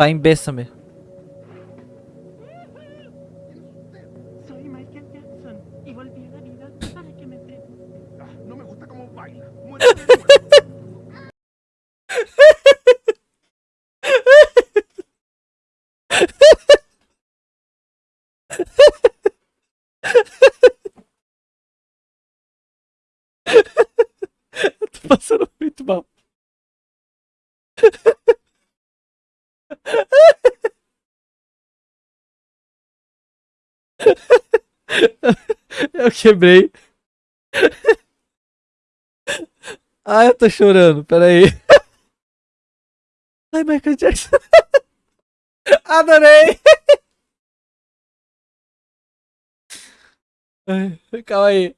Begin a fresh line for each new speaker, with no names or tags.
Tá em Bessame.
Soy Michael Jackson y volví
Eu quebrei. Ai, eu tô chorando, peraí. Ai, Michael Jackson. Adorei! Ai, calma aí.